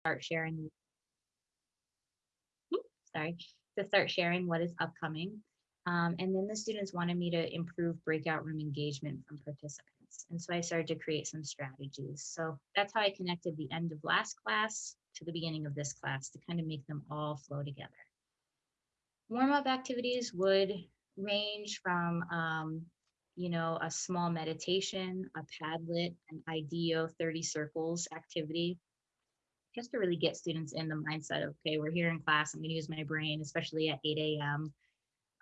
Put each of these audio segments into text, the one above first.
start sharing. Sorry, to start sharing what is upcoming. Um, and then the students wanted me to improve breakout room engagement from participants. And so I started to create some strategies. So that's how I connected the end of last class to the beginning of this class to kind of make them all flow together. Warm-up activities would range from, um, you know, a small meditation, a Padlet, an IDEO 30 circles activity, just to really get students in the mindset of, okay, we're here in class, I'm gonna use my brain, especially at 8 a.m.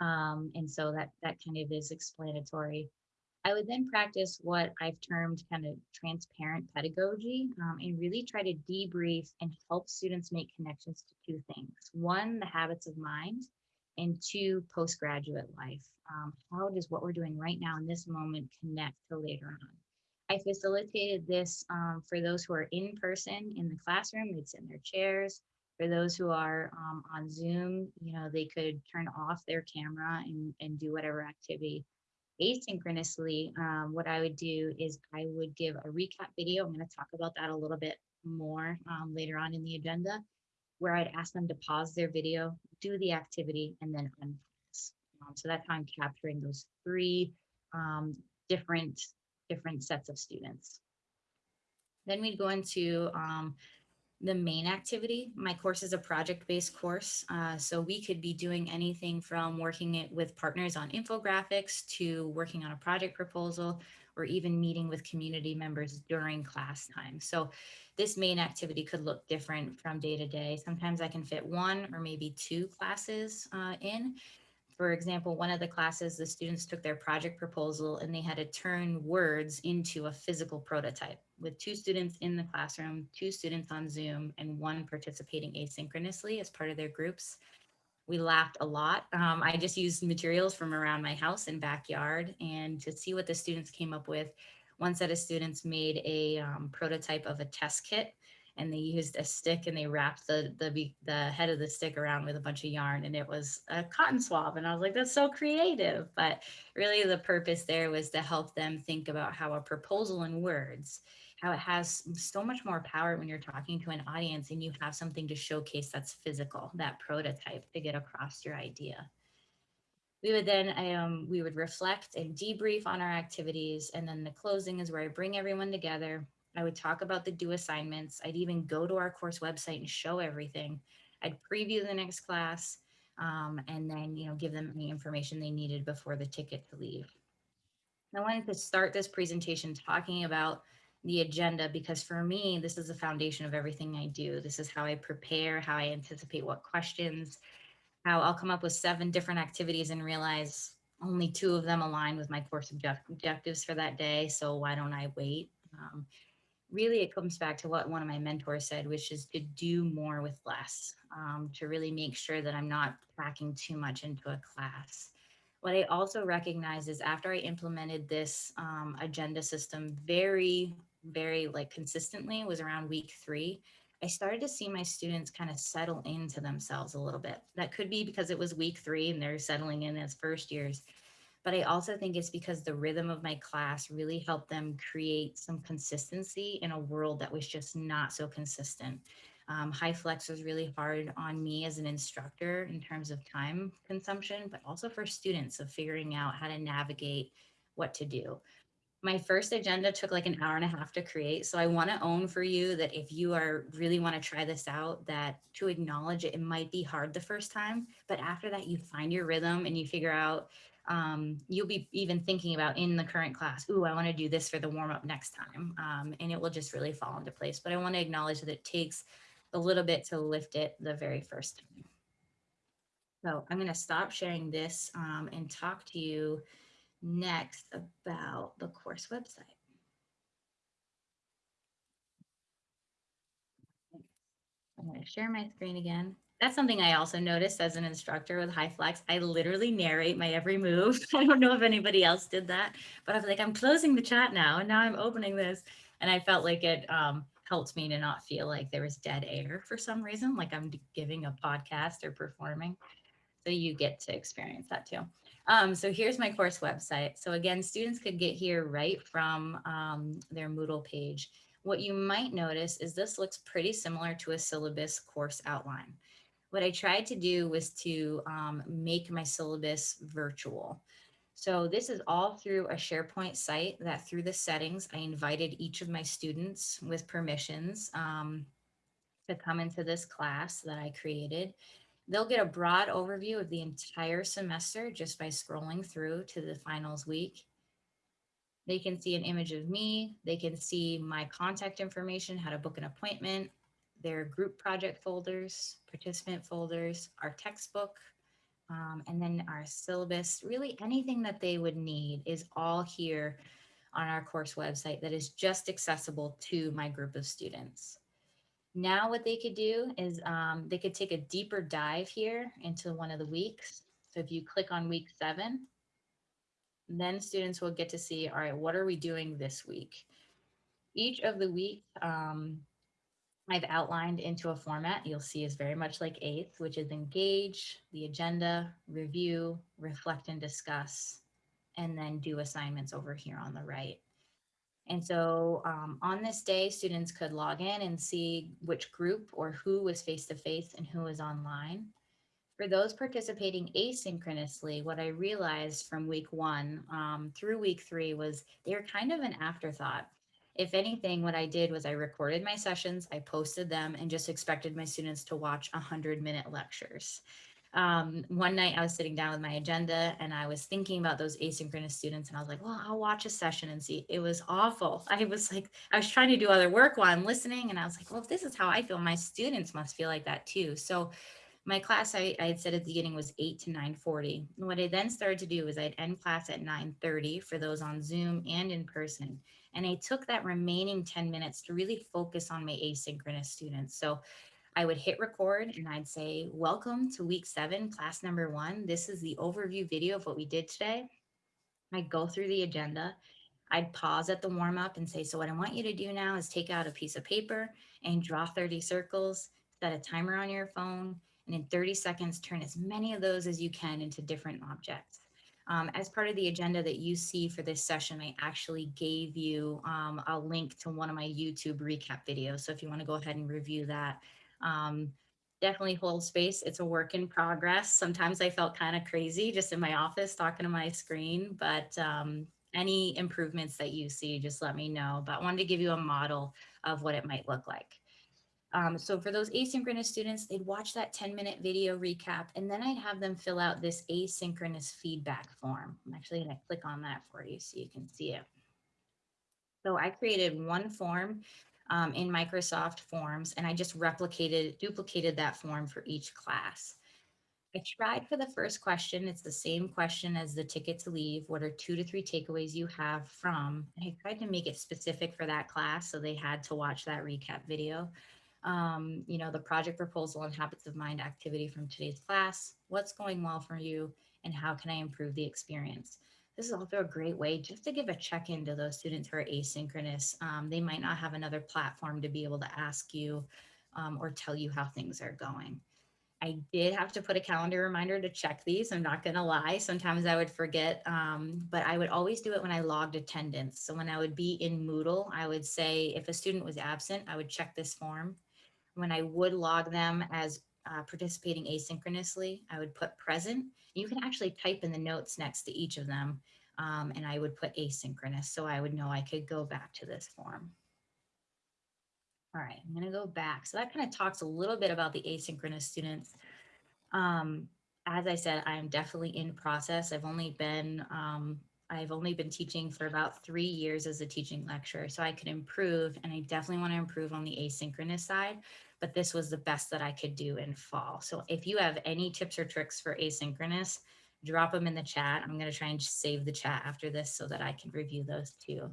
Um, and so that, that kind of is explanatory. I would then practice what I've termed kind of transparent pedagogy um, and really try to debrief and help students make connections to two things. One, the habits of mind, and two, postgraduate life. Um, how does what we're doing right now in this moment connect to later on? I facilitated this um, for those who are in person in the classroom, they'd sit in their chairs. For those who are um, on Zoom, you know, they could turn off their camera and, and do whatever activity. Asynchronously, um, what I would do is I would give a recap video. I'm going to talk about that a little bit more um, later on in the agenda, where I'd ask them to pause their video, do the activity, and then unpause. Um, so that's how I'm capturing those three um, different different sets of students. Then we'd go into um, the main activity. My course is a project-based course, uh, so we could be doing anything from working it with partners on infographics to working on a project proposal or even meeting with community members during class time. So this main activity could look different from day to day. Sometimes I can fit one or maybe two classes uh, in, for example, one of the classes, the students took their project proposal and they had to turn words into a physical prototype with two students in the classroom, two students on Zoom, and one participating asynchronously as part of their groups. We laughed a lot. Um, I just used materials from around my house and backyard and to see what the students came up with. One set of students made a um, prototype of a test kit and they used a stick and they wrapped the, the, the head of the stick around with a bunch of yarn and it was a cotton swab. And I was like, that's so creative. But really the purpose there was to help them think about how a proposal in words, how it has so much more power when you're talking to an audience and you have something to showcase that's physical, that prototype to get across your idea we would then um, we would reflect and debrief on our activities and then the closing is where i bring everyone together I would talk about the due assignments. I'd even go to our course website and show everything. I'd preview the next class um, and then, you know, give them any information they needed before the ticket to leave. I wanted to start this presentation talking about the agenda because for me, this is the foundation of everything I do. This is how I prepare, how I anticipate what questions, how I'll come up with seven different activities and realize only two of them align with my course object objectives for that day. So why don't I wait? Um, really it comes back to what one of my mentors said, which is to do more with less, um, to really make sure that I'm not packing too much into a class. What I also recognize is after I implemented this um, agenda system very, very like consistently was around week three, I started to see my students kind of settle into themselves a little bit. That could be because it was week three and they're settling in as first years but I also think it's because the rhythm of my class really helped them create some consistency in a world that was just not so consistent. Um, HyFlex was really hard on me as an instructor in terms of time consumption, but also for students of figuring out how to navigate what to do. My first agenda took like an hour and a half to create. So I want to own for you that if you are really want to try this out, that to acknowledge it, it might be hard the first time, but after that, you find your rhythm and you figure out um, you'll be even thinking about in the current class, ooh, I want to do this for the warm up next time. Um, and it will just really fall into place. But I want to acknowledge that it takes a little bit to lift it the very first time. So I'm going to stop sharing this um, and talk to you next about the course website. I'm going to share my screen again that's something I also noticed as an instructor with HyFlex. I literally narrate my every move. I don't know if anybody else did that, but I was like, I'm closing the chat now and now I'm opening this. And I felt like it um, helped me to not feel like there was dead air for some reason, like I'm giving a podcast or performing. So you get to experience that too. Um, so here's my course website. So again, students could get here right from um, their Moodle page What you might notice is this looks pretty similar to a syllabus course outline. What I tried to do was to um, make my syllabus virtual. So this is all through a SharePoint site that through the settings, I invited each of my students with permissions um, to come into this class that I created. They'll get a broad overview of the entire semester just by scrolling through to the finals week. They can see an image of me. They can see my contact information, how to book an appointment, their group project folders, participant folders, our textbook, um, and then our syllabus, really anything that they would need is all here on our course website that is just accessible to my group of students. Now what they could do is um, they could take a deeper dive here into one of the weeks. So if you click on week seven, then students will get to see, all right, what are we doing this week? Each of the weeks um, I've outlined into a format you'll see is very much like eighth, which is engage, the agenda, review, reflect and discuss, and then do assignments over here on the right. And so um, on this day, students could log in and see which group or who was face-to-face -face and who was online. For those participating asynchronously, what I realized from week one um, through week three was they were kind of an afterthought. If anything, what I did was I recorded my sessions, I posted them, and just expected my students to watch 100 minute lectures. Um, one night I was sitting down with my agenda and I was thinking about those asynchronous students and I was like, well, I'll watch a session and see. It was awful. I was like, I was trying to do other work while I'm listening and I was like, well, if this is how I feel, my students must feel like that too. So my class I, I had said at the beginning was 8 to 9.40. What I then started to do was I'd end class at 9.30 for those on Zoom and in person. And I took that remaining 10 minutes to really focus on my asynchronous students. So I would hit record and I'd say, welcome to week seven, class number one. This is the overview video of what we did today. I'd go through the agenda. I'd pause at the warm up and say, so what I want you to do now is take out a piece of paper and draw 30 circles, set a timer on your phone, and in 30 seconds, turn as many of those as you can into different objects. Um, as part of the agenda that you see for this session, I actually gave you um, a link to one of my YouTube recap videos. So if you want to go ahead and review that, um, definitely hold space. It's a work in progress. Sometimes I felt kind of crazy just in my office talking to my screen, but um, any improvements that you see, just let me know. But I wanted to give you a model of what it might look like. Um, so for those asynchronous students, they'd watch that 10 minute video recap, and then I'd have them fill out this asynchronous feedback form. I'm actually gonna click on that for you so you can see it. So I created one form um, in Microsoft Forms, and I just replicated, duplicated that form for each class. I tried for the first question. It's the same question as the ticket to leave. What are two to three takeaways you have from? And I tried to make it specific for that class, so they had to watch that recap video um, you know, the project proposal and habits of mind activity from today's class, what's going well for you, and how can I improve the experience? This is also a great way just to give a check-in to those students who are asynchronous. Um, they might not have another platform to be able to ask you um, or tell you how things are going. I did have to put a calendar reminder to check these. I'm not going to lie. Sometimes I would forget, um, but I would always do it when I logged attendance. So when I would be in Moodle, I would say if a student was absent, I would check this form when I would log them as uh, participating asynchronously, I would put present. You can actually type in the notes next to each of them, um, and I would put asynchronous, so I would know I could go back to this form. All right, I'm gonna go back. So that kind of talks a little bit about the asynchronous students. Um, as I said, I'm definitely in process. I've only been um, I've only been teaching for about three years as a teaching lecturer, so I could improve, and I definitely want to improve on the asynchronous side but this was the best that I could do in fall. So if you have any tips or tricks for asynchronous, drop them in the chat. I'm going to try and save the chat after this so that I can review those too.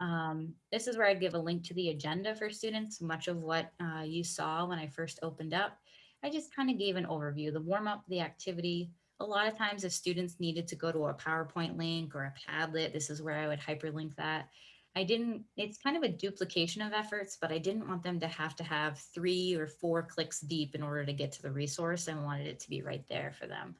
Um, this is where I'd give a link to the agenda for students. Much of what uh, you saw when I first opened up, I just kind of gave an overview, the warm up, the activity. A lot of times if students needed to go to a PowerPoint link or a Padlet, this is where I would hyperlink that. I didn't, it's kind of a duplication of efforts, but I didn't want them to have to have three or four clicks deep in order to get to the resource. I wanted it to be right there for them.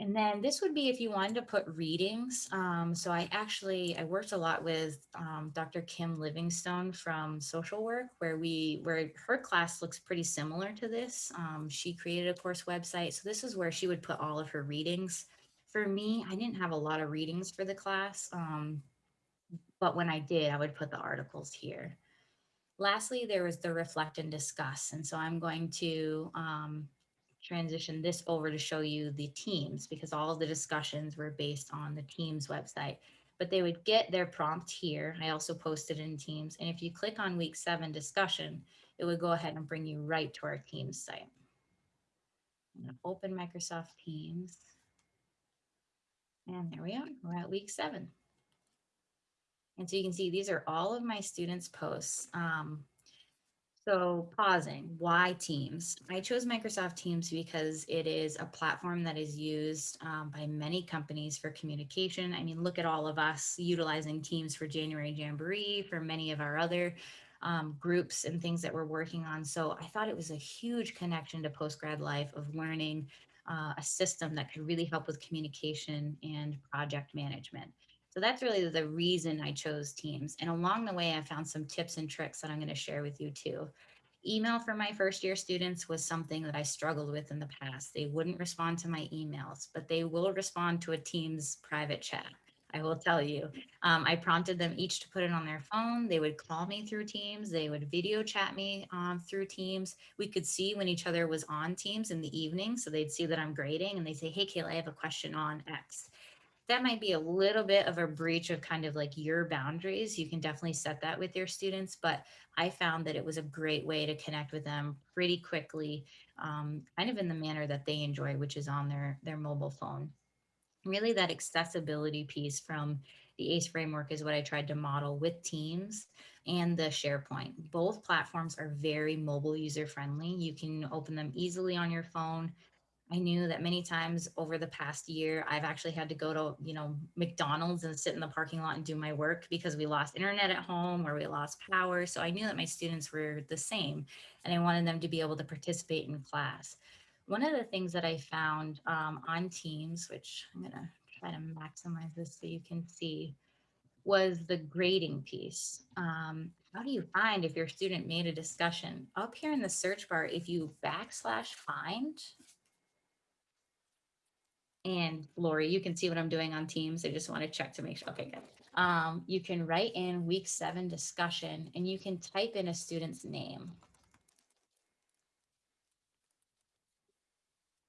And then this would be if you wanted to put readings. Um, so I actually, I worked a lot with um, Dr. Kim Livingstone from social work where we, where her class looks pretty similar to this. Um, she created a course website. So this is where she would put all of her readings. For me, I didn't have a lot of readings for the class. Um, but when I did, I would put the articles here. Lastly, there was the reflect and discuss. And so I'm going to um, transition this over to show you the teams because all the discussions were based on the teams website. But they would get their prompt here. I also posted in Teams. And if you click on week seven discussion, it would go ahead and bring you right to our Teams site. I'm going to open Microsoft Teams. And there we are. We're at week seven. And so you can see these are all of my students' posts. Um, so pausing, why Teams? I chose Microsoft Teams because it is a platform that is used um, by many companies for communication. I mean, look at all of us utilizing Teams for January Jamboree, for many of our other um, groups and things that we're working on. So I thought it was a huge connection to post-grad life of learning uh, a system that could really help with communication and project management. So that's really the reason I chose Teams. And along the way, I found some tips and tricks that I'm going to share with you too. Email for my first year students was something that I struggled with in the past. They wouldn't respond to my emails, but they will respond to a Teams private chat. I will tell you. Um, I prompted them each to put it on their phone. They would call me through Teams. They would video chat me um, through Teams. We could see when each other was on Teams in the evening. So they'd see that I'm grading and they say, hey, Kayla, I have a question on X that might be a little bit of a breach of kind of like your boundaries. You can definitely set that with your students, but I found that it was a great way to connect with them pretty quickly, um, kind of in the manner that they enjoy, which is on their, their mobile phone. Really that accessibility piece from the ACE framework is what I tried to model with Teams and the SharePoint. Both platforms are very mobile user friendly. You can open them easily on your phone. I knew that many times over the past year, I've actually had to go to, you know, McDonald's and sit in the parking lot and do my work because we lost internet at home or we lost power. So I knew that my students were the same and I wanted them to be able to participate in class. One of the things that I found um, on Teams, which I'm to try to maximize this so you can see, was the grading piece. Um, how do you find if your student made a discussion? Up here in the search bar, if you backslash find, and Lori, you can see what I'm doing on Teams. I just want to check to make sure. Okay, good. Um, you can write in week seven discussion and you can type in a student's name.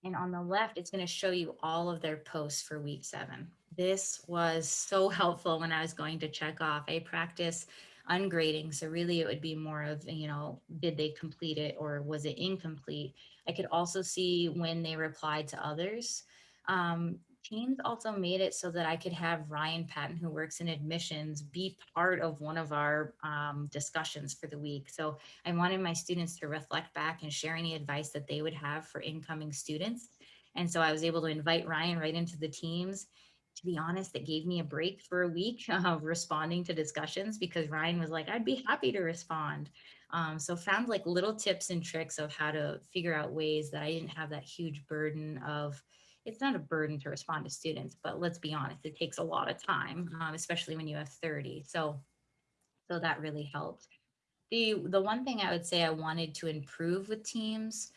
And on the left, it's going to show you all of their posts for week seven. This was so helpful when I was going to check off. I practice ungrading. So really it would be more of, you know, did they complete it or was it incomplete? I could also see when they replied to others. Um, Teams also made it so that I could have Ryan Patton, who works in admissions, be part of one of our um, discussions for the week. So I wanted my students to reflect back and share any advice that they would have for incoming students. And so I was able to invite Ryan right into the teams. To be honest, it gave me a break for a week of responding to discussions because Ryan was like, I'd be happy to respond. Um, so found like little tips and tricks of how to figure out ways that I didn't have that huge burden of it's not a burden to respond to students, but let's be honest, it takes a lot of time, um, especially when you have 30. So, so that really helped. The, the one thing I would say I wanted to improve with teams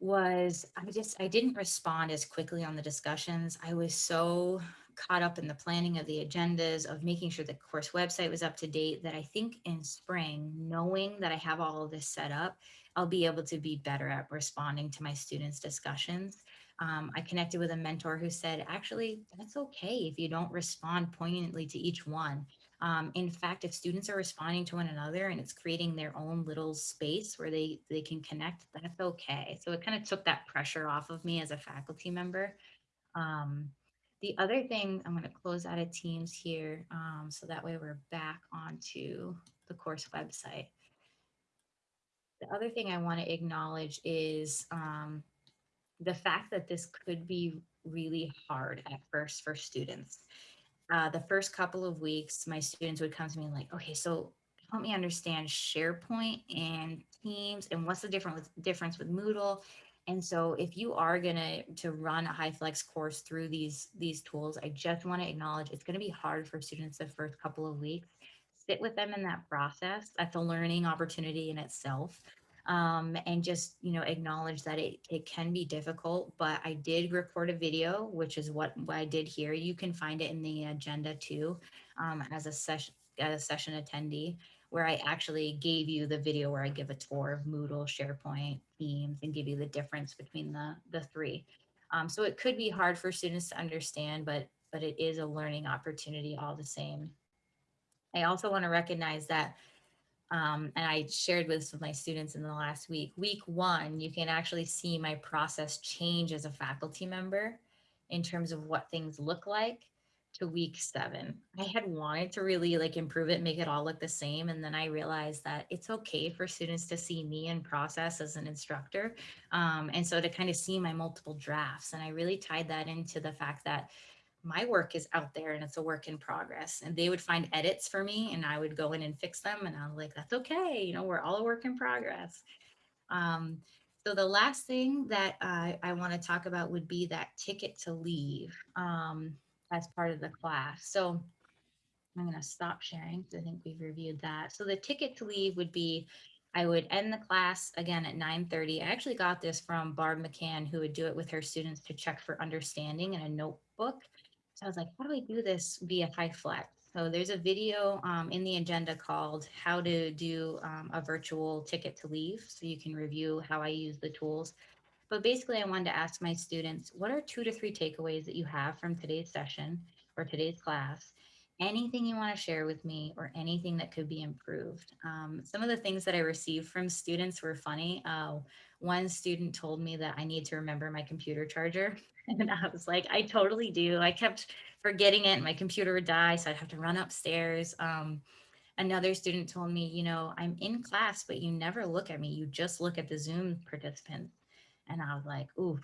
was I just, I didn't respond as quickly on the discussions. I was so caught up in the planning of the agendas of making sure the course website was up to date that I think in spring, knowing that I have all of this set up, I'll be able to be better at responding to my students' discussions um, I connected with a mentor who said, actually, that's okay if you don't respond poignantly to each one. Um, in fact, if students are responding to one another and it's creating their own little space where they, they can connect, that's okay. So it kind of took that pressure off of me as a faculty member. Um, the other thing, I'm going to close out of Teams here, um, so that way we're back onto the course website. The other thing I want to acknowledge is um, the fact that this could be really hard at first for students. Uh, the first couple of weeks, my students would come to me like, okay, so help me understand SharePoint and Teams and what's the difference with, difference with Moodle. And so if you are gonna to run a HyFlex course through these these tools, I just want to acknowledge it's gonna be hard for students the first couple of weeks. Sit with them in that process. That's a learning opportunity in itself. Um, and just you know acknowledge that it, it can be difficult but i did record a video which is what, what i did here you can find it in the agenda too um, as a session as a session attendee where I actually gave you the video where I give a tour of Moodle, SharePoint, Teams, and give you the difference between the, the three. Um, so it could be hard for students to understand, but, but it is a learning opportunity all the same. I also want to recognize that, um, and I shared with my students in the last week, week one, you can actually see my process change as a faculty member in terms of what things look like to week seven. I had wanted to really like improve it, make it all look the same. And then I realized that it's okay for students to see me in process as an instructor. Um, and so to kind of see my multiple drafts. And I really tied that into the fact that my work is out there and it's a work in progress. And they would find edits for me and I would go in and fix them. And I'm like, that's okay. You know, we're all a work in progress. Um, so the last thing that I want to talk about would be that ticket to leave. Um, as part of the class. So I'm going to stop sharing because I think we've reviewed that. So the ticket to leave would be I would end the class again at 9:30. I actually got this from Barb McCann, who would do it with her students to check for understanding in a notebook. So I was like, how do I do this via HyFlex? So there's a video um, in the agenda called how to do um, a virtual ticket to leave. So you can review how I use the tools. But basically, I wanted to ask my students, what are two to three takeaways that you have from today's session or today's class? Anything you want to share with me or anything that could be improved. Um, some of the things that I received from students were funny. Uh, one student told me that I need to remember my computer charger. And I was like, I totally do. I kept forgetting it. My computer would die, so I'd have to run upstairs. Um, another student told me, you know, I'm in class, but you never look at me. You just look at the Zoom participants. And I was like, ooh,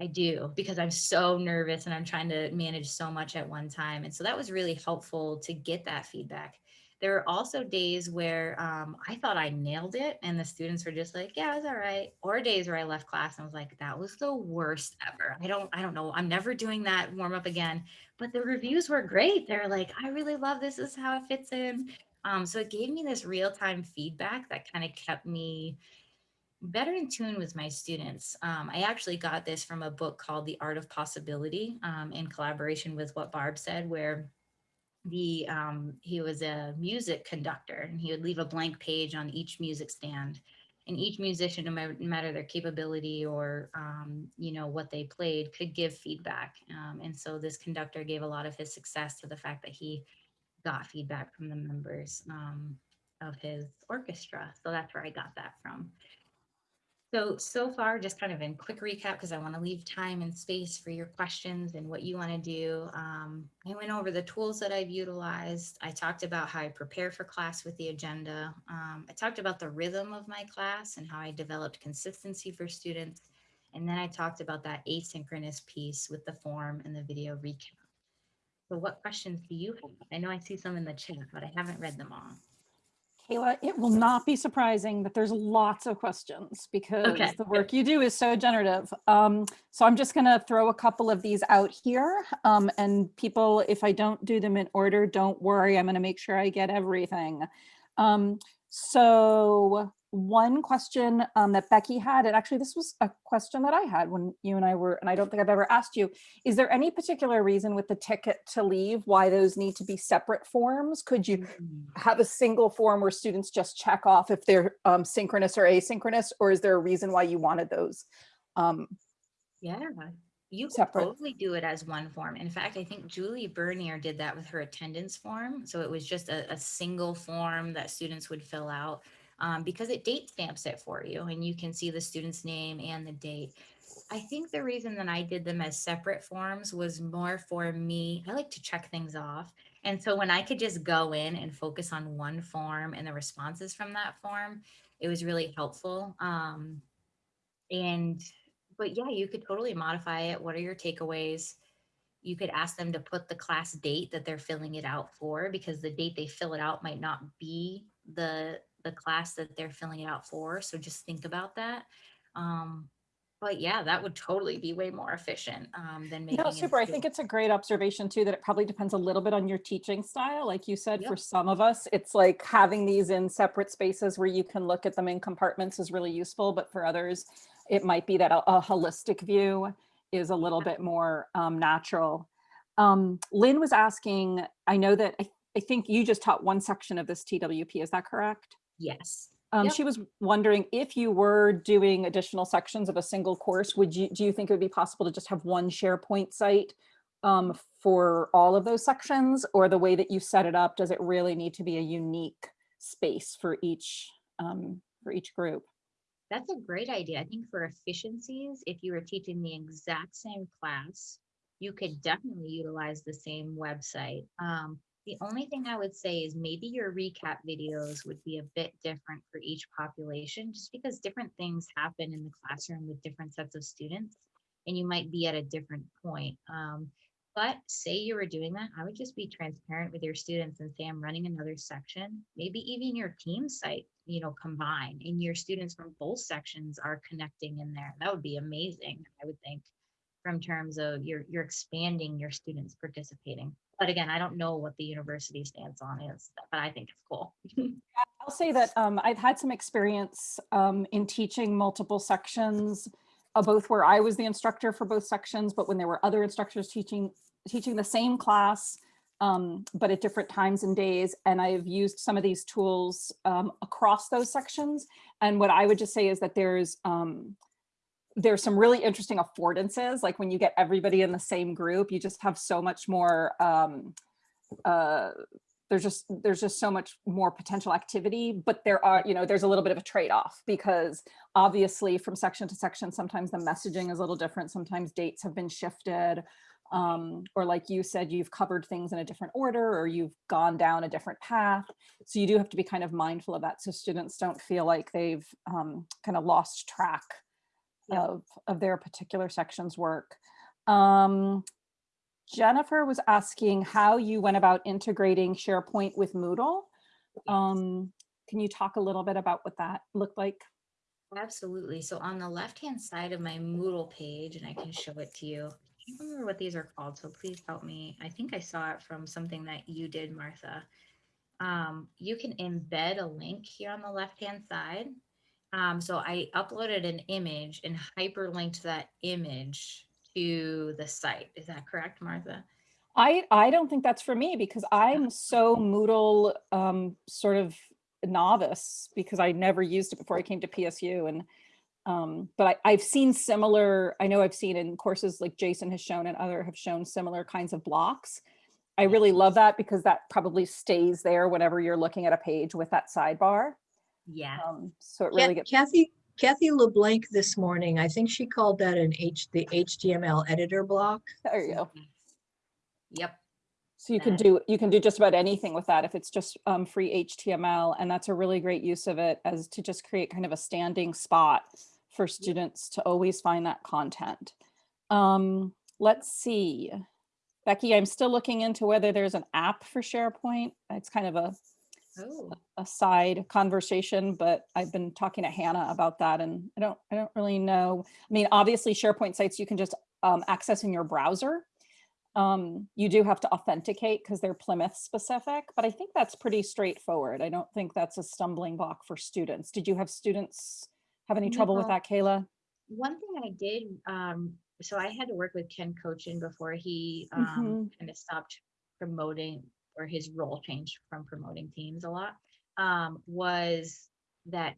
I do because I'm so nervous and I'm trying to manage so much at one time. And so that was really helpful to get that feedback. There were also days where um, I thought I nailed it and the students were just like, yeah, it was all right. Or days where I left class and was like, that was the worst ever. I don't, I don't know. I'm never doing that warm up again. But the reviews were great. They're like, I really love this is how it fits in. Um, so it gave me this real time feedback that kind of kept me better in tune with my students. Um, I actually got this from a book called The Art of Possibility um, in collaboration with what Barb said, where the um, he was a music conductor and he would leave a blank page on each music stand. And each musician, no matter, their capability or um, you know what they played, could give feedback. Um, and so this conductor gave a lot of his success to the fact that he got feedback from the members um, of his orchestra. So that's where I got that from. So, so far, just kind of in quick recap, because I want to leave time and space for your questions and what you want to do. Um, I went over the tools that I've utilized. I talked about how I prepare for class with the agenda. Um, I talked about the rhythm of my class and how I developed consistency for students. And then I talked about that asynchronous piece with the form and the video recap. So what questions do you have? I know I see some in the chat, but I haven't read them all. Kayla, it will not be surprising that there's lots of questions because Okay, the work you do is so generative. Um, so I'm just going to throw a couple of these out here. Um, and people, if I don't do them in order, don't worry. I'm going to make sure I get everything. Um, so one question um, that Becky had, and actually this was a question that I had when you and I were, and I don't think I've ever asked you, is there any particular reason with the ticket to leave why those need to be separate forms? Could you Mm. have a single form where students just check off if they're um, synchronous or asynchronous, or is there a reason why you wanted those? Um, Yeah, you could Separate. totally do it as one form. In fact, I think Julie Bernier did that with her attendance form. So it was just a, a single form that students would fill out um, because it date stamps it for you and you can see the student's name and the date. I think the reason that I did them as separate forms was more for me. I like to check things off. And so when I could just go in and focus on one form and the responses from that form, it was really helpful. Um, and but yeah, you could totally modify it. What are your takeaways? You could ask them to put the class date that they're filling it out for because the date they fill it out might not be the the class that they're filling it out for. So just think about that. Um, But yeah, that would totally be way more efficient um, than making. No, super. I think it's a great observation too, that it probably depends a little bit on your teaching style. Like you said, for some of us, it's like having these in separate spaces where you can look at them in compartments is really useful. But for others, it might be that a, a holistic view is a little bit more um, natural. Um, Lynn was asking, I know that I, I think you just taught one section of this TWP, is that correct? Yes. Um, Yep. she was wondering if you were doing additional sections of a single course, would you, do you think it would be possible to just have one SharePoint site um, for all of those sections? Or the way that you set it up, does it really need to be a unique space for each, um, for each group? That's a great idea. I think for efficiencies, if you were teaching the exact same class, you could definitely utilize the same website. Um, the only thing I would say is maybe your recap videos would be a bit different for each population, just because different things happen in the classroom with different sets of students, and you might be at a different point. Um, but say you were doing that, I would just be transparent with your students and say, I'm running another section. Maybe even your team site, you know, combine and your students from both sections are connecting in there. That would be amazing, I would think, from terms of you're you're expanding your students participating. But again, I don't know what the university stance on is, but I think it's cool. I'll say that um, I've had some experience um, in teaching multiple sections, uh, both where I was the instructor for both sections, but when there were other instructors teaching teaching the same class, um, but at different times and days. And I've used some of these tools um, across those sections. And what I would just say is that there's um, there's some really interesting affordances. Like when you get everybody in the same group, you just have so much more um, uh, there's just there's just so much more potential activity but there are you know there's a little bit of a trade-off because obviously from section to section sometimes the messaging is a little different sometimes dates have been shifted um, or like you said you've covered things in a different order or you've gone down a different path so you do have to be kind of mindful of that so students don't feel like they've um, kind of lost track Yeah. of of their particular section's work um, Jennifer was asking how you went about integrating SharePoint with Moodle. Um, can you talk a little bit about what that looked like? Absolutely. So on the left-hand side of my Moodle page, and I can show it to you. I don't remember what these are called, so please help me. I think I saw it from something that you did, Martha. Um, you can embed a link here on the left-hand side. Um, so I uploaded an image and hyperlinked that image to the site. Is that correct, Martha? I, I don't think that's for me because I'm so Moodle um, sort of novice because I never used it before I came to PSU and um, but I, I've seen similar, I know I've seen in courses like Jason has shown and other have shown similar kinds of blocks. I really love that because that probably stays there whenever you're looking at a page with that sidebar. Yeah. Um, so it really gets, Kathy, Kathy LeBlanc this morning, I think she called that an H, the HTML editor block. there you go. Yep. So you can do, you can do just about anything with that if it's just um, free HTML. And that's a really great use of it as to just create kind of a standing spot for students to always find that content. Um, let's see. Becky, I'm still looking into whether there's an app for SharePoint. It's kind of a, Oh, a side conversation, but I've been talking to Hannah about that and I don't, I don't really know. I mean, obviously SharePoint sites you can just um, access in your browser. Um, you do have to authenticate because they're Plymouth specific, but I think that's pretty straightforward. I don't think that's a stumbling block for students. Did you have students have any trouble with that, Kayla? one thing I did, um, so I had to work with Ken Cochin before he um, kind of stopped promoting or his role changed from promoting teams a lot. Um, was that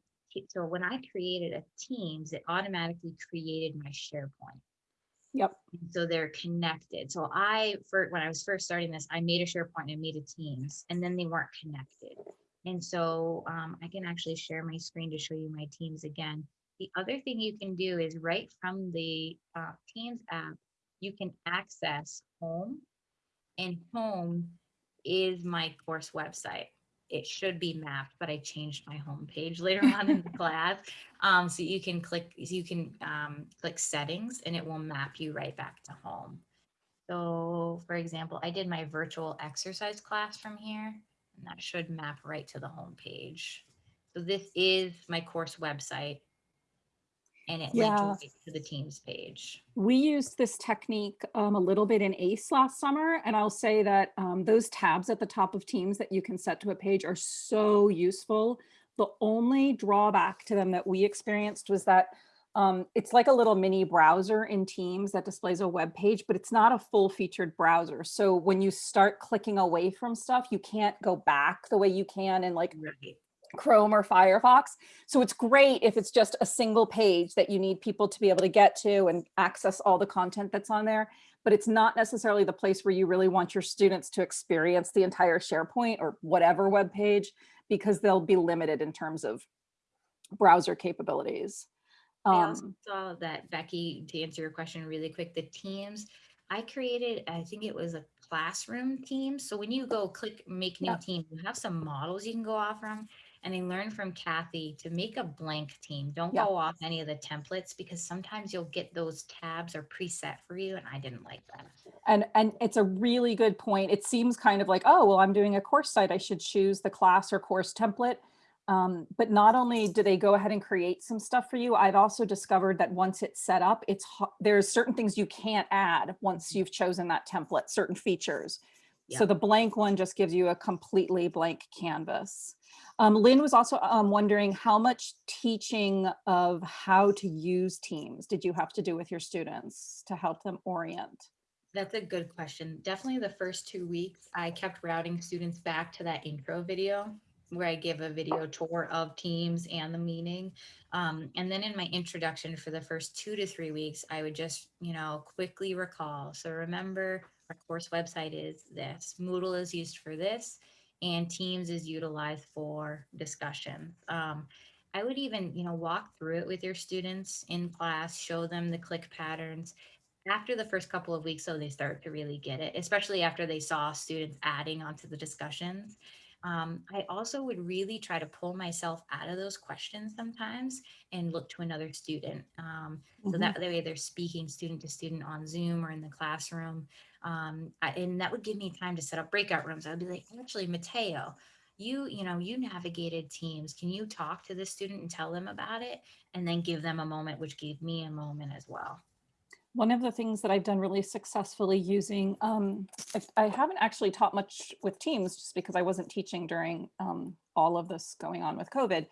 so when I created a Teams, it automatically created my SharePoint. Yep. So they're connected. So I, for when I was first starting this, I made a SharePoint and made a Teams, and then they weren't connected. And so um, I can actually share my screen to show you my Teams again. The other thing you can do is right from the uh, Teams app, you can access Home, and Home is my course website. It should be mapped, but I changed my home page later on in the class. Um, so you can click, you can um, click settings and it will map you right back to home. So for example, I did my virtual exercise class from here and that should map right to the home page. So this is my course website. And it linked Yeah. right to the Teams page. We used this technique um, a little bit in ACE last summer, and I'll say that um, those tabs at the top of Teams that you can set to a page are so useful. The only drawback to them that we experienced was that um, it's like a little mini browser in Teams that displays a web page, but it's not a full featured browser. So when you start clicking away from stuff, you can't go back the way you can in like Right. Chrome or Firefox. So it's great if it's just a single page that you need people to be able to get to and access all the content that's on there. But it's not necessarily the place where you really want your students to experience the entire SharePoint or whatever web page because they'll be limited in terms of browser capabilities. I also Um, saw that Becky, to answer your question really quick, the teams, I created, I think it was a classroom team. So when you go click make new Yep. team, you have some models you can go off from. And I learned from Kathy to make a blank team. Don't Yeah. go off any of the templates because sometimes you'll get those tabs or preset for you and I didn't like that. And, and it's a really good point. It seems kind of like, oh, well, I'm doing a course site. I should choose the class or course template. Um, but not only do they go ahead and create some stuff for you, I've also discovered that once it's set up, it's there's certain things you can't add once you've chosen that template, certain features. So the blank one just gives you a completely blank canvas. Um, Lynn was also um, wondering how much teaching of how to use Teams did you have to do with your students to help them orient? That's a good question. Definitely the first two weeks, I kept routing students back to that intro video where I give a video tour of teams and the meaning. Um, and then in my introduction for the first two to three weeks, I would just, you know, quickly recall. So remember, our course website is this, Moodle is used for this, and Teams is utilized for discussion. Um, I would even, you know, walk through it with your students in class, show them the click patterns, after the first couple of weeks, so they start to really get it, especially after they saw students adding onto the discussions. Um, I also would really try to pull myself out of those questions sometimes and look to another student. Um, so Mhm. that way they're speaking student to student on Zoom or in the classroom. Um, I- and that would give me time to set up breakout rooms. I'd be like, actually, Mateo, you, you know, you navigated teams. Can you talk to the student and tell them about it? And then give them a moment, which gave me a moment as well. One of the things that I've done really successfully using, um, I, I haven't actually taught much with teams just because I wasn't teaching during um, all of this going on with COVID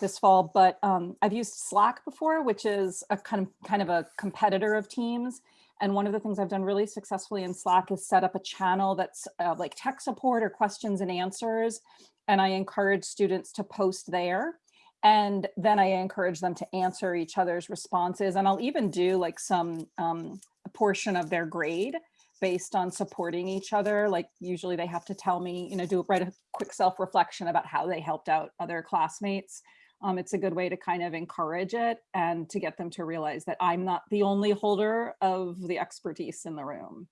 this fall, but um, I've used Slack before, which is a kind of kind of a competitor of Teams. And one of the things I've done really successfully in Slack is set up a channel that's uh, like tech support or questions and answers. And I encourage students to post there. And then I encourage them to answer each other's responses. And I'll even do like some um, portion of their grade based on supporting each other. Like usually they have to tell me, you know, do write a quick self-reflection about how they helped out other classmates. Um, it's a good way to kind of encourage it and to get them to realize that I'm not the only holder of the expertise in the room.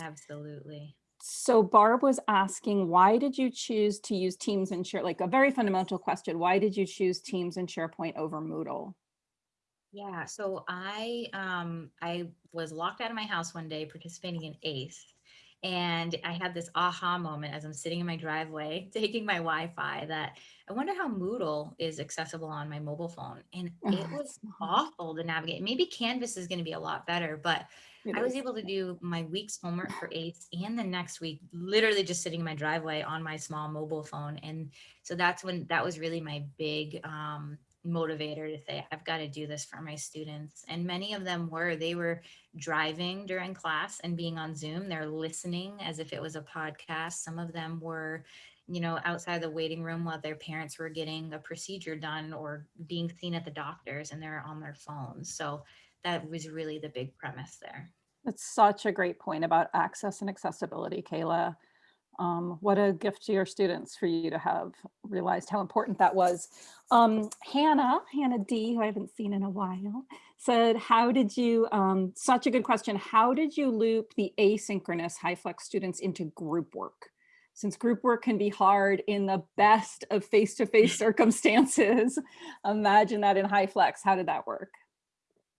Absolutely. So Barb was asking, why did you choose to use Teams and Share, like a very fundamental question, why did you choose Teams and SharePoint over Moodle? Yeah, so I um I was locked out of my house one day participating in ACE. And I had this aha moment as I'm sitting in my driveway taking my Wi-Fi that I wonder how Moodle is accessible on my mobile phone. And it was awful to navigate. Maybe Canvas is going to be a lot better, but It I was is. able to do my week's homework for ACE and the next week, literally just sitting in my driveway on my small mobile phone. And so that's when that was really my big um, motivator to say, I've got to do this for my students. And many of them were, they were driving during class and being on Zoom. They're listening as if it was a podcast. Some of them were, you know, outside the waiting room while their parents were getting a procedure done or being seen at the doctors and they're on their phones. So that was really the big premise there. That's such a great point about access and accessibility, Kayla. Um, what a gift to your students for you to have realized how important that was. Um, Hannah, Hannah D, who I haven't seen in a while, said, how did you, um, such a good question, how did you loop the asynchronous HyFlex students into group work? Since group work can be hard in the best of face-to-face circumstances, imagine that in HyFlex, how did that work?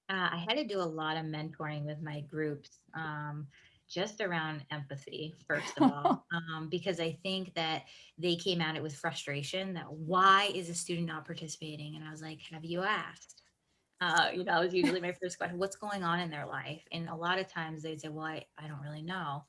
Uh, I had to do a lot of mentoring with my groups, um, just around empathy, first of all, um, because I think that they came at it with frustration that why is a student not participating? And I was like, have you asked? Uh, you know, it's usually my first question, what's going on in their life? And a lot of times they'd say, well, I, I don't really know.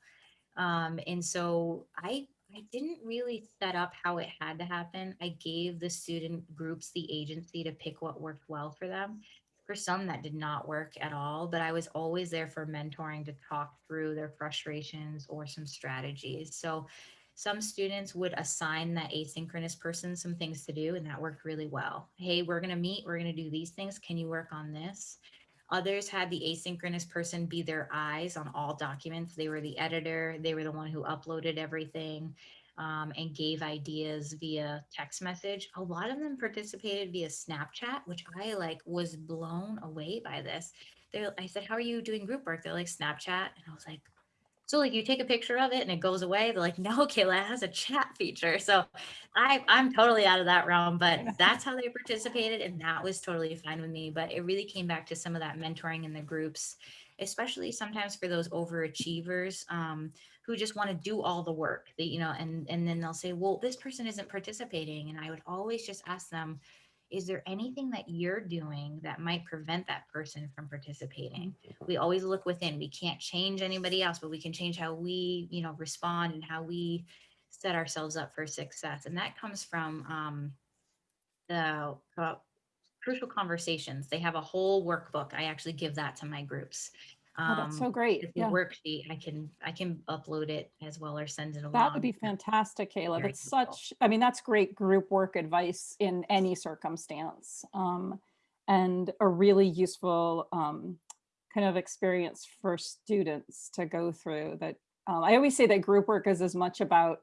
Um, and so I, I didn't really set up how it had to happen. I gave the student groups the agency to pick what worked well for them. For some that did not work at all, but I was always there for mentoring to talk through their frustrations or some strategies. So some students would assign that asynchronous person some things to do and that worked really well. Hey, we're going to meet, we're going to do these things. Can you work on this? Others had the asynchronous person be their eyes on all documents. They were the editor, they were the one who uploaded everything um, and gave ideas via text message. A lot of them participated via Snapchat, which I like was blown away by this. They're, I said, How are you doing group work? They're like, Snapchat. And I was like, so like you take a picture of it and it goes away. They're like, no, Kayla, it has a chat feature. So I, I'm totally out of that realm, but that's how they participated. And that was totally fine with me. But it really came back to some of that mentoring in the groups, especially sometimes for those overachievers um, who just want to do all the work that, you know, and, and then they'll say, well, this person isn't participating. And I would always just ask them, is there anything that you're doing that might prevent that person from participating we always look within we can't change anybody else but we can change how we you know respond and how we set ourselves up for success and that comes from um, the uh, crucial conversations they have a whole workbook i actually give that to my groups Oh, that's so um, great. it's a Yeah, worksheet i can i can upload it as well or send it along that would be fantastic, Kayla. Very That's helpful. such, I mean, that's great group work advice in any circumstance. Um, and a really useful um, kind of experience for students to go through that. Um, I always say that group work is as much about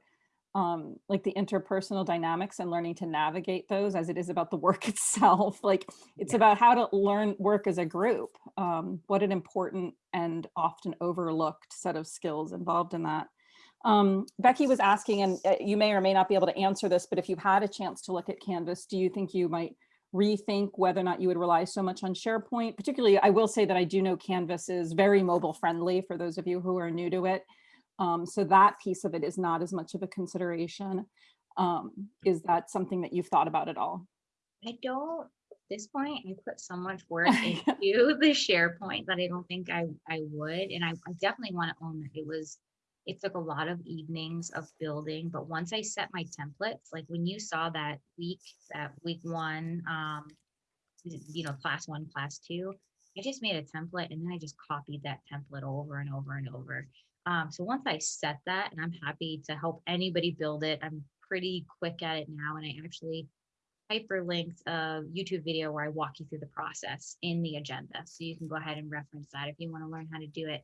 um, like the interpersonal dynamics and learning to navigate those as it is about the work itself. Like it's Yeah. about how to learn work as a group. Um, what an important and often overlooked set of skills involved in that. Um, Becky was asking, and uh, you may or may not be able to answer this, but if you've had a chance to look at Canvas, do you think you might rethink whether or not you would rely so much on SharePoint? Particularly, I will say that I do know Canvas is very mobile friendly for those of you who are new to it. Um, so that piece of it is not as much of a consideration. Um, is that something that you've thought about at all? I don't, at this point, I put so much work into the SharePoint that I don't think I, I would. And I, I definitely want to own that it was, it took a lot of evenings of building, but once I set my templates, like when you saw that week, that week one, um, you know, class one, class two, I just made a template and then I just copied that template over and over and over. Um, so once I set that, and I'm happy to help anybody build it, I'm pretty quick at it now. And I actually hyperlinked a YouTube video where I walk you through the process in the agenda. So you can go ahead and reference that if you want to learn how to do it.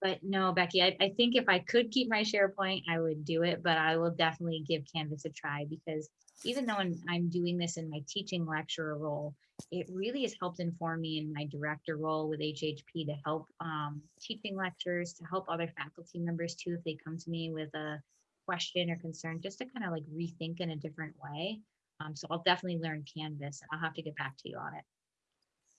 But no, Becky, I, I think if I could keep my SharePoint, I would do it, but I will definitely give Canvas a try because even though I'm, doing this in my teaching lecturer role, it really has helped inform me in my director role with HHP to help um, teaching lectures, to help other faculty members too, if they come to me with a question or concern, just to kind of like rethink in a different way. Um, so I'll definitely learn Canvas. and I'll have to get back to you on it.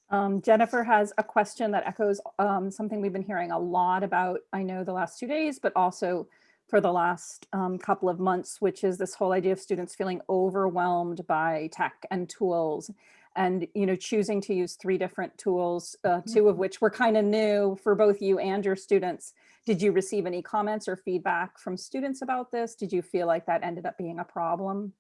Um, Jennifer has a question that echoes um, something we've been hearing a lot about, I know the last two days, but also for the last um, couple of months, which is this whole idea of students feeling overwhelmed by tech and tools and, you know, choosing to use three different tools, uh, two of which were kind of new for both you and your students. Did you receive any comments or feedback from students about this? Did you feel like that ended up being a problem?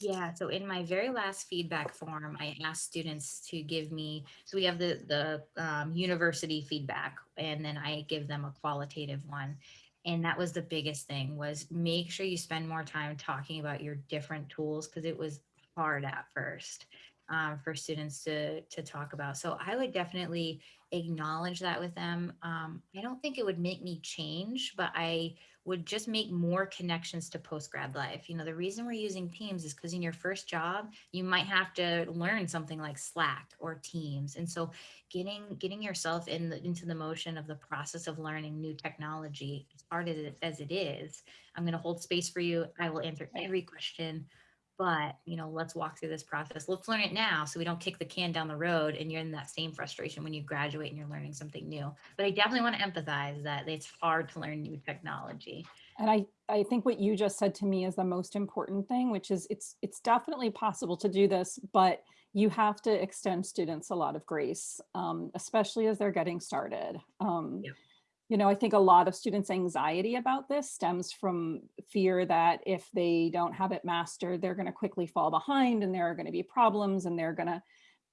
Yeah, so in my very last feedback form, I asked students to give me, so we have the, the um, university feedback, and then I give them a qualitative one. And that was the biggest thing was make sure you spend more time talking about your different tools because it was hard at first um, for students to to talk about. So I would definitely acknowledge that with them. Um, I don't think it would make me change, but I would just make more connections to post grad life. You know, the reason we're using Teams is because in your first job, you might have to learn something like Slack or Teams. And so getting getting yourself in the, into the motion of the process of learning new technology, hard as it, as it is, I'm going to hold space for you. I will answer every question. But you know, let's walk through this process. Let's learn it now, so we don't kick the can down the road, and you're in that same frustration when you graduate and you're learning something new. But I definitely want to empathize that it's hard to learn new technology. And I, I think what you just said to me is the most important thing, which is it's it's definitely possible to do this, but you have to extend students a lot of grace, um, especially as they're getting started. Um, Yep. You know, I think a lot of students' anxiety about this stems from fear that if they don't have it mastered, they're going to quickly fall behind and there are going to be problems and they're going to,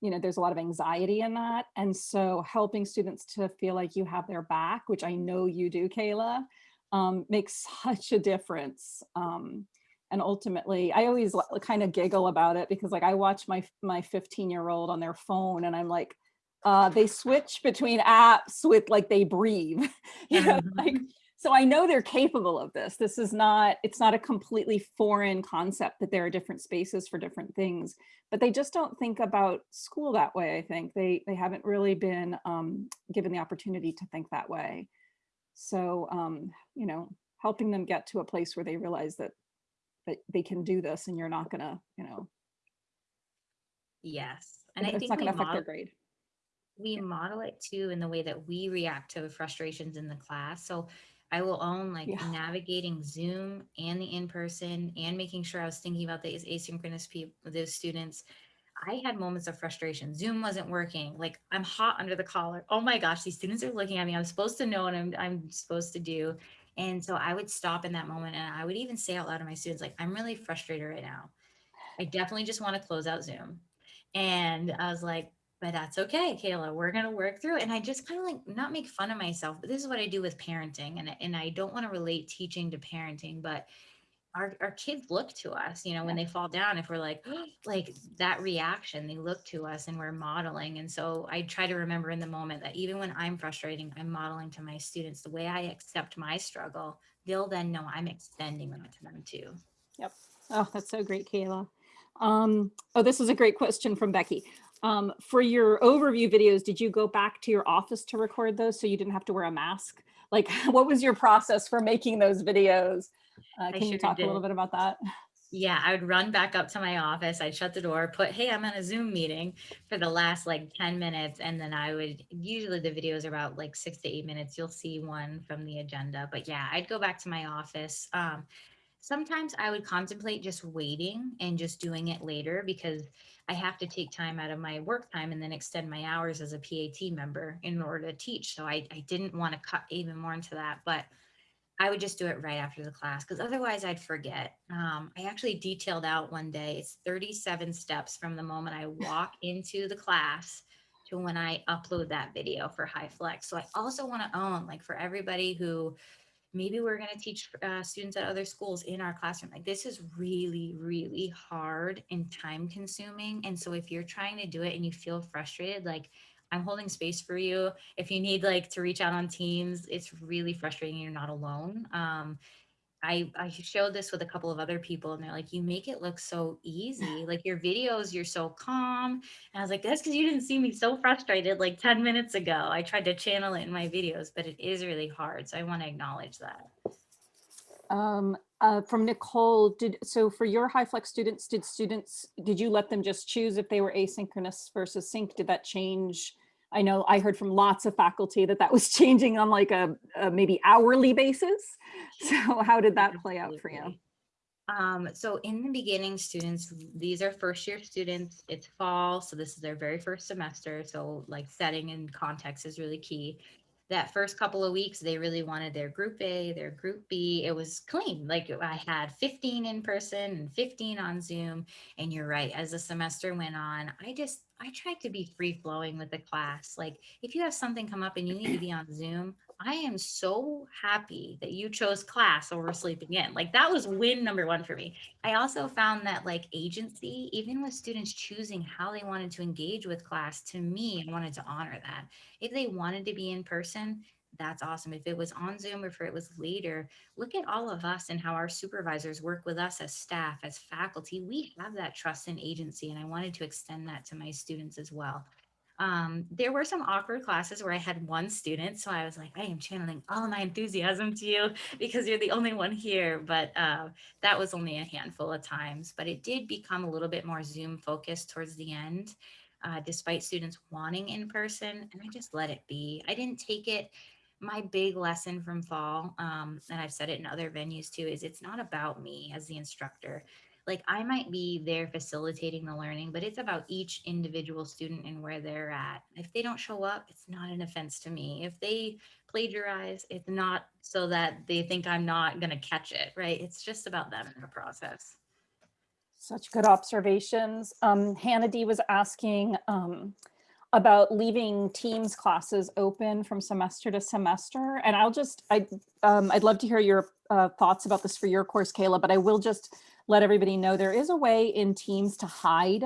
you know, there's a lot of anxiety in that. And so helping students to feel like you have their back, which I know you do, Kayla, um, makes such a difference. Um, and ultimately i always kind of giggle about it because like i watch my my 15 year old on their phone and i'm like uh they switch between apps with like they breathe you know like so i know they're capable of this this is not it's not a completely foreign concept that there are different spaces for different things but they just don't think about school that way i think they they haven't really been um given the opportunity to think that way so um you know helping them get to a place where they realize that that they can do this and you're not gonna, you know, Yes. And I it's think not gonna affect their grade. We model it too in the way that we react to frustrations in the class. So I will own like Yeah. navigating Zoom and the in-person and making sure I was thinking about the asynchronous people, those students. I had moments of frustration. Zoom wasn't working. Like I'm hot under the collar. Oh my gosh, these students are looking at me. I'm supposed to know what I'm I'm supposed to do. And so I would stop in that moment and I would even say out loud to my students, like, I'm really frustrated right now. I definitely just want to close out Zoom. And I was like, but that's okay, Kayla. We're gonna work through. it." And I just kind of like not make fun of myself, but this is what I do with parenting. And, and I don't want to relate teaching to parenting, but our, our kids look to us, you know, when they fall down, if we're like, like that reaction, they look to us and we're modeling. And so I try to remember in the moment that even when I'm frustrating, I'm modeling to my students the way I accept my struggle, they'll then know I'm extending that to them too. Yep. Oh, that's so great, Kayla. Um, oh, this is a great question from Becky. Um, for your overview videos, did you go back to your office to record those so you didn't have to wear a mask? Like, what was your process for making those videos? Uh, can you sure talk a little bit about that? Yeah, I would run back up to my office. I'd shut the door, put, hey, I'm on a Zoom meeting for the last like 10 minutes. And then I would, usually the videos are about like six to eight minutes. You'll see one from the agenda. But yeah, I'd go back to my office. Um, sometimes I would contemplate just waiting and just doing it later because I have to take time out of my work time and then extend my hours as a PAT member in order to teach. So I, I didn't want to cut even more into that. But I would just do it right after the class because otherwise I'd forget. Um, I actually detailed out one day, it's 37 steps from the moment I walk into the class to when I upload that video for HyFlex. So I also want to own, like, for everybody who maybe we're going to teach uh, students at other schools in our classroom, like, this is really, really hard and time consuming. And so if you're trying to do it and you feel frustrated, like, I'm holding space for you. If you need like to reach out on teams, it's really frustrating. You're not alone. Um, I I showed this with a couple of other people, and they're like, "You make it look so easy. Like your videos, you're so calm." And I was like, "That's because you didn't see me so frustrated like 10 minutes ago. I tried to channel it in my videos, but it is really hard. So I want to acknowledge that." Um, uh, from Nicole, did so for your HyFlex students, did students, did you let them just choose if they were asynchronous versus sync? Did that change? I know I heard from lots of faculty that that was changing on like a, a maybe hourly basis. So how did that play out for you? Um, so in the beginning, students, these are first year students, it's fall, so this is their very first semester. So like setting and context is really key. That first couple of weeks, they really wanted their group A, their group B. It was clean. Like I had 15 in person and 15 on Zoom. And you're right, as the semester went on, I just I tried to be free flowing with the class. Like if you have something come up and you need to be on Zoom, I am so happy that you chose class over sleeping in. Like that was win number one for me. I also found that like agency, even with students choosing how they wanted to engage with class, to me, I wanted to honor that. If they wanted to be in person, that's awesome. If it was on Zoom or if it was later, look at all of us and how our supervisors work with us as staff, as faculty. We have that trust and agency, and I wanted to extend that to my students as well. Um, there were some awkward classes where I had one student, so I was like, I am channeling all my enthusiasm to you because you're the only one here. But uh, that was only a handful of times. But it did become a little bit more Zoom focused towards the end, uh, despite students wanting in person. And I just let it be. I didn't take it. My big lesson from fall, um, and I've said it in other venues too, is it's not about me as the instructor like I might be there facilitating the learning, but it's about each individual student and where they're at. If they don't show up, it's not an offense to me. If they plagiarize, it's not so that they think I'm not going to catch it, right? It's just about them in the process. Such good observations. Um, Hannah D was asking um, about leaving Teams classes open from semester to semester. And I'll just, I, um, I'd love to hear your uh, thoughts about this for your course, Kayla, but I will just let everybody know there is a way in Teams to hide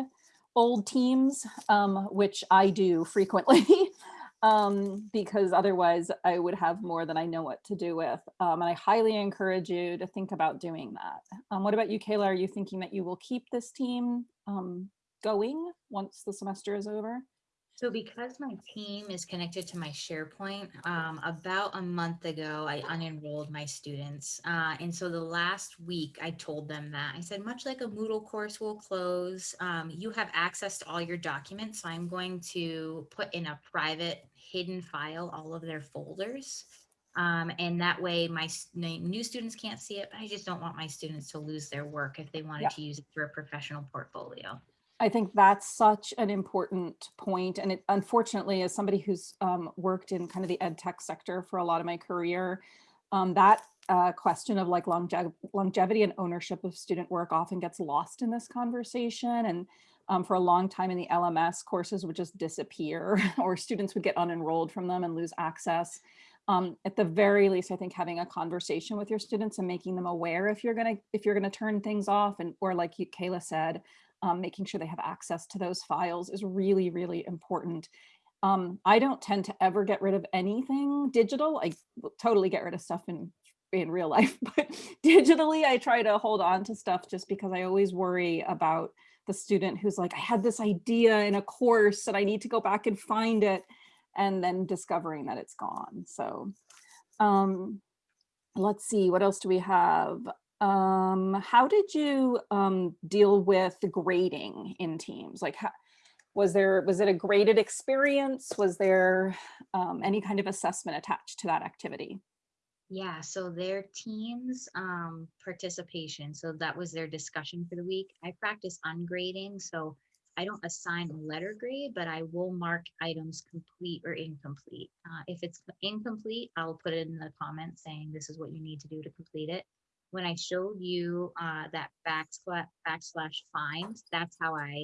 old teams, um, which I do frequently. um, because otherwise I would have more than I know what to do with. Um, and I highly encourage you to think about doing that. Um, what about you, Kayla? Are you thinking that you will keep this team um, going once the semester is over? So because my team is connected to my SharePoint, um, about a month ago, I unenrolled my students. Uh, and so the last week I told them that I said, much like a Moodle course will close, um, you have access to all your documents. So I'm going to put in a private hidden file, all of their folders. Um, and that way my new students can't see it, but I just don't want my students to lose their work if they wanted Yeah. to use it for a professional portfolio. I think that's such an important point. And it, unfortunately, as somebody who's um, worked in kind of the ed tech sector for a lot of my career, um, that uh, question of like longev longevity and ownership of student work often gets lost in this conversation. And um, for a long time in the LMS, courses would just disappear or students would get unenrolled from them and lose access. Um, at the very least, I think having a conversation with your students and making them aware if you're gonna if you're gonna turn things off and or like you, Kayla said, um, making sure they have access to those files is really, really important. Um, I don't tend to ever get rid of anything digital. I totally get rid of stuff in in real life, but digitally I try to hold on to stuff just because I always worry about the student who's like, I had this idea in a course and I need to go back and find it and then discovering that it's gone. So um, let's see, what else do we have? Um, how did you um, deal with grading in teams? Like, how, was there was it a graded experience? Was there um, any kind of assessment attached to that activity? Yeah, so their team's um, participation, so that was their discussion for the week. I practice ungrading, so I don't assign a letter grade, but I will mark items complete or incomplete. Uh, if it's incomplete, I'll put it in the comments saying this is what you need to do to complete it. When I showed you uh, that backslash backslash find, that's how I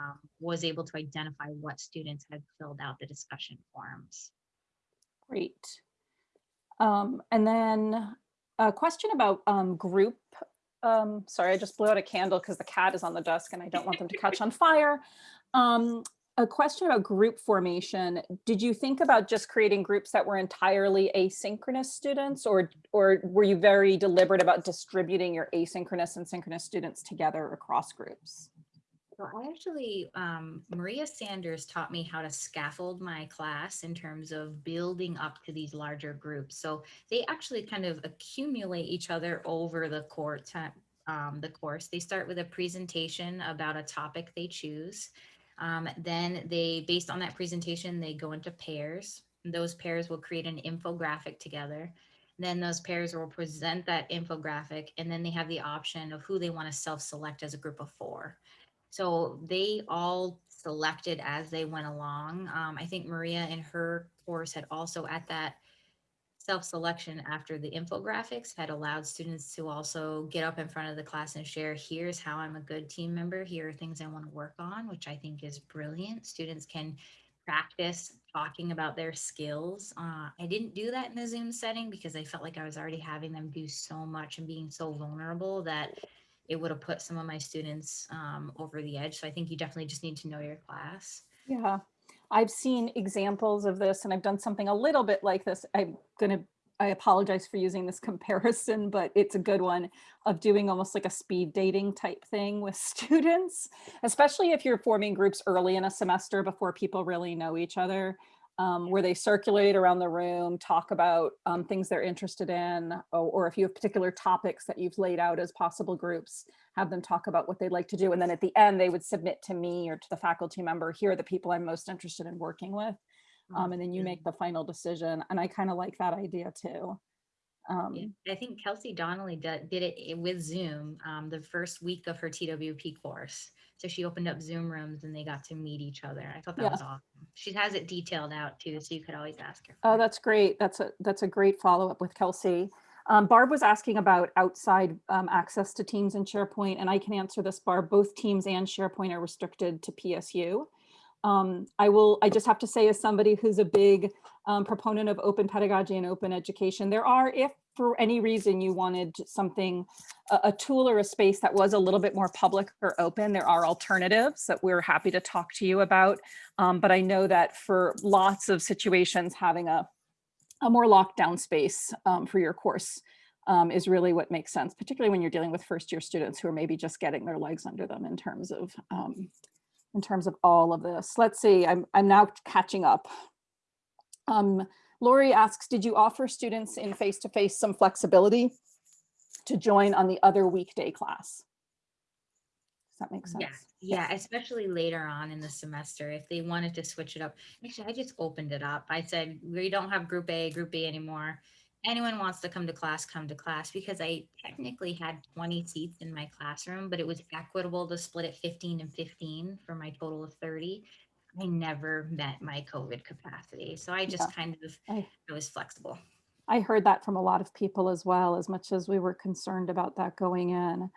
um, was able to identify what students had filled out the discussion forms. Great. Um, and then a question about um, group. Um, sorry, I just blew out a candle because the cat is on the desk and I don't want them to catch on fire. A question about group formation. Did you think about just creating groups that were entirely asynchronous students or, or were you very deliberate about distributing your asynchronous and synchronous students together across groups? So I actually, um, Maria Sanders taught me how to scaffold my class in terms of building up to these larger groups. So they actually kind of accumulate each other over the course. Um, the course. They start with a presentation about a topic they choose. Um, then they, based on that presentation, they go into pairs. Those pairs will create an infographic together. Then those pairs will present that infographic, and then they have the option of who they want to self-select as a group of four. So they all selected as they went along. Um, I think Maria in her course had also at that self-selection after the infographics had allowed students to also get up in front of the class and share, here's how I'm a good team member. Here are things I want to work on, which I think is brilliant. Students can practice talking about their skills. Uh, I didn't do that in the Zoom setting because I felt like I was already having them do so much and being so vulnerable that it would have put some of my students um, over the edge. So I think you definitely just need to know your class. Yeah, I've seen examples of this and I've done something a little bit like this. I'm gonna, I apologize for using this comparison, but it's a good one of doing almost like a speed dating type thing with students, especially if you're forming groups early in a semester before people really know each other. Um, where they circulate around the room, talk about um, things they're interested in, or, or if you have particular topics that you've laid out as possible groups, have them talk about what they'd like to do. And then at the end, they would submit to me or to the faculty member, here are the people I'm most interested in working with. Um, and then you make the final decision. And I kind of like that idea too. Um, I think Kelsey Donnelly did, did it with Zoom, um, the first week of her TWP course. So she opened up Zoom rooms and they got to meet each other. I thought that Yeah. was awesome. She has it detailed out too, so you could always ask her. Oh, that's great. That's a, that's a great follow-up with Kelsey. Um, Barb was asking about outside um, access to Teams and SharePoint, and I can answer this, Barb. Both Teams and SharePoint are restricted to PSU. Um, I will, I just have to say as somebody who's a big um, proponent of open pedagogy and open education, there are, if for any reason you wanted something, a, a tool or a space that was a little bit more public or open, there are alternatives that we're happy to talk to you about. Um, but I know that for lots of situations, having a, a more locked down space um, for your course um, is really what makes sense, particularly when you're dealing with first year students who are maybe just getting their legs under them in terms of um, in terms of all of this. Let's see, I'm, I'm now catching up. Um, Lori asks, did you offer students in face-to-face some flexibility to join on the other weekday class? Does that make sense? Yeah, yeah, especially later on in the semester, if they wanted to switch it up. Actually, I just opened it up. I said, we don't have group A, group B anymore. Anyone wants to come to class, come to class, because I technically had twenty seats in my classroom, but it was equitable to split it fifteen and fifteen for my total of thirty. I never met my COVID capacity, so I just kind of, I- I was flexible. I heard that from a lot of people as well, as much as we were concerned about that going in.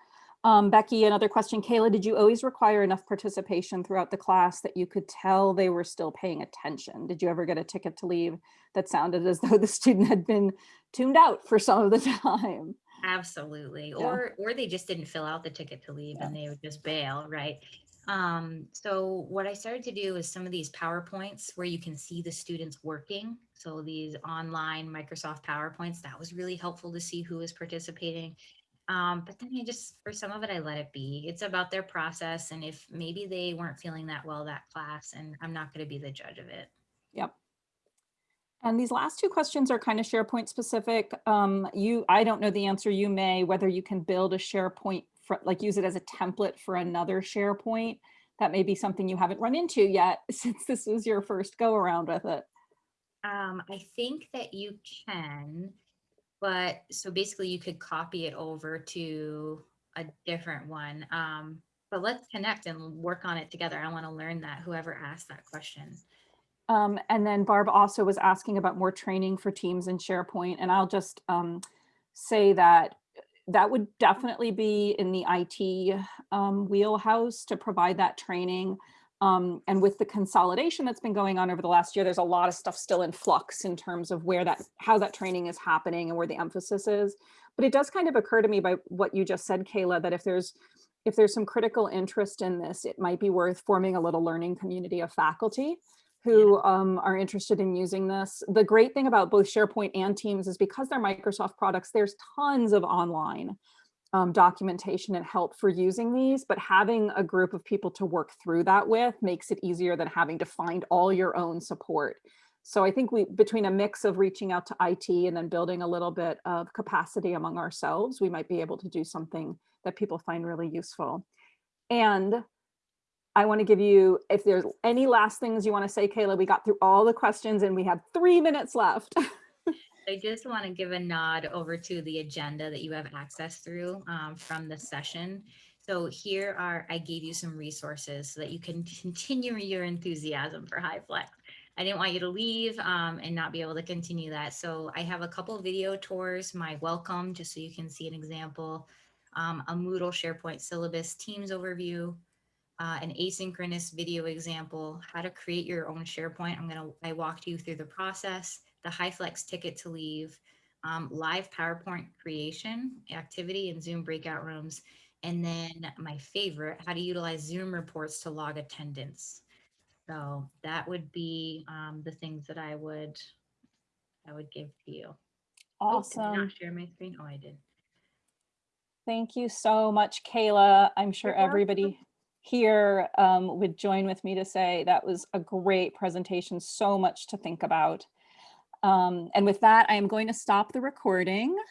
Um, Becky, another question. Kayla, did you always require enough participation throughout the class that you could tell they were still paying attention? Did you ever get a ticket to leave that sounded as though the student had been tuned out for some of the time? Absolutely. Yeah. Or or they just didn't fill out the ticket to leave and they would just bail, right? Um, so what I started to do is some of these PowerPoints where you can see the students working. So these online Microsoft PowerPoints, that was really helpful to see who was participating. Um, but then I just, for some of it, I let it be. It's about their process. And if maybe they weren't feeling that well that class, and I'm not going to be the judge of it. Yep. And these last two questions are kind of SharePoint specific. Um, you, I don't know the answer. You may, whether you can build a SharePoint, for, like use it as a template for another SharePoint. That may be something you haven't run into yet, since this was your first go around with it. Um, I think that you can, but so basically you could copy it over to a different one. Um, but let's connect and work on it together. I want to learn that, whoever asked that question. Um, and then Barb also was asking about more training for teams in SharePoint, and I'll just um, say that that would definitely be in the IT um, wheelhouse to provide that training. Um, and with the consolidation that's been going on over the last year, there's a lot of stuff still in flux in terms of where that, how that training is happening and where the emphasis is. But it does kind of occur to me by what you just said, Kayla, that if there's if there's some critical interest in this, it might be worth forming a little learning community of faculty who um, are interested in using this. The great thing about both SharePoint and Teams is because they're Microsoft products, there's tons of online um, documentation and help for using these, but having a group of people to work through that with makes it easier than having to find all your own support. So I think we, between a mix of reaching out to IT and then building a little bit of capacity among ourselves, we might be able to do something that people find really useful. And I want to give you, if there's any last things you want to say, Kayla, we got through all the questions and we have three minutes left. I just want to give a nod over to the agenda that you have access through um, from the session. So here are, I gave you some resources so that you can continue your enthusiasm for HyFlex. I didn't want you to leave um, and not be able to continue that. So I have a couple video tours, my welcome, just so you can see an example, um, a Moodle SharePoint syllabus Teams overview, uh, an asynchronous video example, how to create your own SharePoint. I'm gonna, I walked you through the process, the HyFlex ticket to leave, um, live PowerPoint creation activity in Zoom breakout rooms, and then my favorite, how to utilize Zoom reports to log attendance. So that would be um, the things that I would, I would give to you. Oh, Awesome. not share my screen? Oh, I did. Thank you so much, Kayla. I'm sure everybody here um, would join with me to say that was a great presentation, so much to think about. Um, and with that, I am going to stop the recording.